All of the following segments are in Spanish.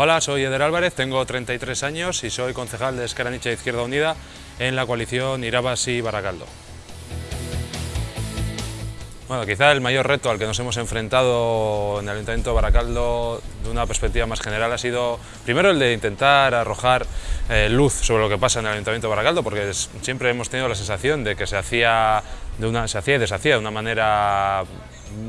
Hola, soy Eder Álvarez, tengo 33 años y soy concejal de Esquerra Nicha Izquierda Unida en la coalición Irabas y Baracaldo. Bueno, quizá el mayor reto al que nos hemos enfrentado en el Ayuntamiento de Baracaldo de una perspectiva más general ha sido primero el de intentar arrojar eh, luz sobre lo que pasa en el Ayuntamiento de Baracaldo porque siempre hemos tenido la sensación de que se hacía, de una, se hacía y deshacía de una manera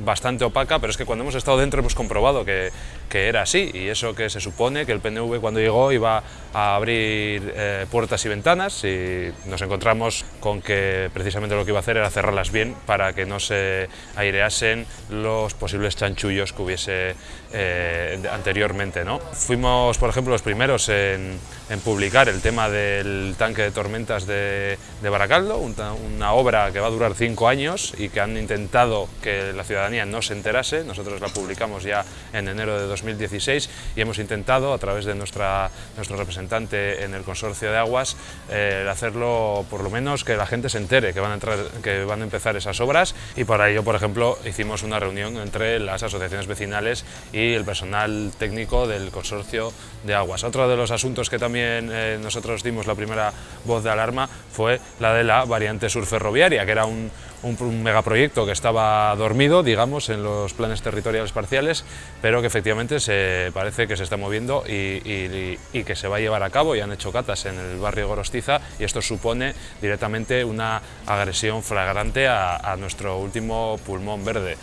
bastante opaca, pero es que cuando hemos estado dentro hemos comprobado que, que era así y eso que se supone que el PNV cuando llegó iba a abrir eh, puertas y ventanas y nos encontramos con que precisamente lo que iba a hacer era cerrarlas bien para que no se aireasen los posibles chanchullos que hubiese eh, anteriormente. ¿no? Fuimos, por ejemplo, los primeros en, publicar el tema del tanque de tormentas de, de Baracaldo, una obra que va a durar cinco años y que han intentado que la ciudadanía no se enterase, nosotros la publicamos ya en enero de 2016 y hemos intentado, a través de nuestra, nuestro representante en el Consorcio de Aguas, eh, hacerlo por lo menos que la gente se entere que van, a entrar, que van a empezar esas obras y para ello, por ejemplo, hicimos una reunión entre las asociaciones vecinales y el personal técnico del Consorcio de Aguas. Otro de los asuntos que también eh, nosotros dimos la primera voz de alarma fue la de la variante sur ferroviaria, que era un, un, megaproyecto que estaba dormido, digamos, en los planes territoriales parciales, pero que efectivamente se parece que se está moviendo y, que se va a llevar a cabo, y han hecho catas en el barrio Gorostiza, y esto supone directamente una agresión flagrante a, nuestro último pulmón verde.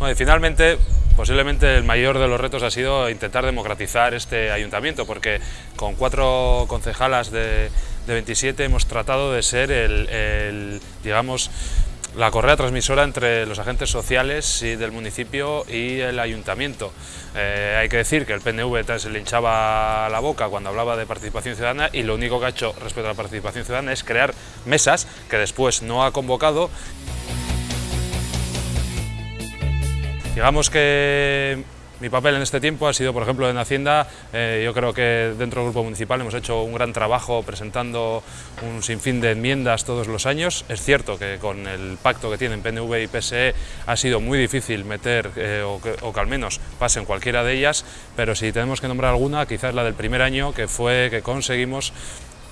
y finalmente, posiblemente el mayor de los retos ha sido intentar democratizar este ayuntamiento, porque con cuatro concejalas de, 27 hemos tratado de ser el digamos, la correa transmisora entre los agentes sociales y del municipio y el ayuntamiento. Eh, hay que decir que el PNV se le hinchaba la boca cuando hablaba de participación ciudadana y lo único que ha hecho respecto a la participación ciudadana es crear mesas que después no ha convocado. Digamos que mi papel en este tiempo ha sido, por ejemplo, en Hacienda, eh, yo creo que dentro del Grupo Municipal hemos hecho un gran trabajo presentando un sinfín de enmiendas todos los años. Es cierto que con el pacto que tienen PNV y PSE ha sido muy difícil meter eh, o, o, que, al menos pasen cualquiera de ellas, pero si tenemos que nombrar alguna, quizás la del primer año, que fue que conseguimos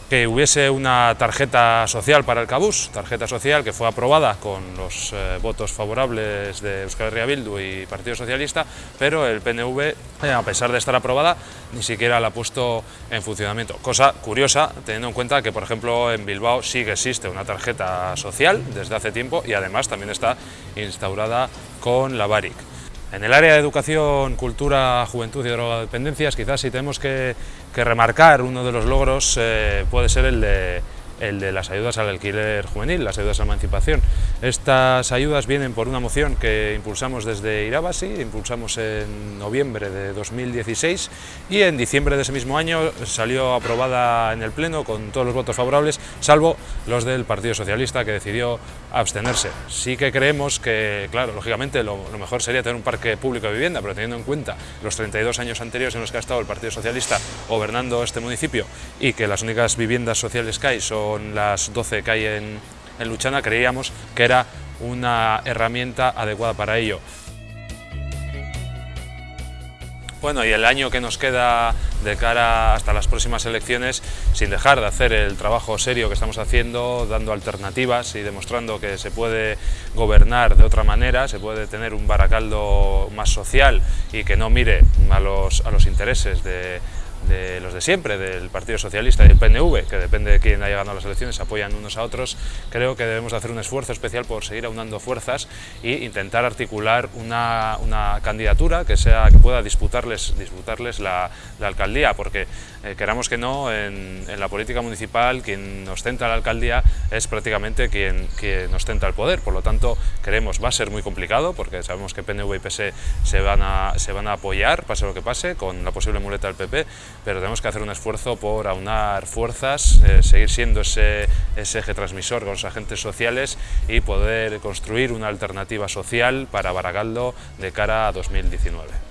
que hubiese una tarjeta social para el Cabús, tarjeta social que fue aprobada con los eh, votos favorables de Euskal Herria Bildu y Partido Socialista, pero el PNV, eh, a pesar de estar aprobada, ni siquiera la ha puesto en funcionamiento. Cosa curiosa, teniendo en cuenta que, por ejemplo, en Bilbao sí que existe una tarjeta social desde hace tiempo y además también está instaurada con la BARIC. En el área de educación, cultura, juventud y drogodependencias, quizás si tenemos que, remarcar uno de los logros eh, puede ser el de las ayudas al alquiler juvenil, las ayudas a emancipación. Estas ayudas vienen por una moción que impulsamos desde Irabasi, impulsamos en noviembre de 2016 y en diciembre de ese mismo año salió aprobada en el Pleno con todos los votos favorables, salvo los del Partido Socialista que decidió abstenerse. Sí que creemos que, claro, lógicamente lo, mejor sería tener un parque público de vivienda, pero teniendo en cuenta los 32 años anteriores en los que ha estado el Partido Socialista gobernando este municipio y que las únicas viviendas sociales que hay son las 12 que hay en, en Luchana, creíamos que era una herramienta adecuada para ello. Bueno, y el año que nos queda de cara hasta las próximas elecciones, sin dejar de hacer el trabajo serio que estamos haciendo, dando alternativas y demostrando que se puede gobernar de otra manera, se puede tener un baracaldo más social y que no mire a los, a los intereses de, de los de siempre, del Partido Socialista y del PNV, que depende de quién haya ganado las elecciones, apoyan unos a otros, creo que debemos hacer un esfuerzo especial por seguir aunando fuerzas e intentar articular una, una candidatura que, sea, que pueda disputarles, disputarles la, alcaldía, porque eh, queramos que no, en, la política municipal quien ostenta la alcaldía es prácticamente quien, quien ostenta el poder, por lo tanto creemos va a ser muy complicado, porque sabemos que PNV y PS se van a, se van a apoyar, pase lo que pase, con la posible muleta del PP, pero tenemos que hacer un esfuerzo por aunar fuerzas, eh, seguir siendo ese, ese eje transmisor con los agentes sociales y poder construir una alternativa social para Baragaldo de cara a 2019.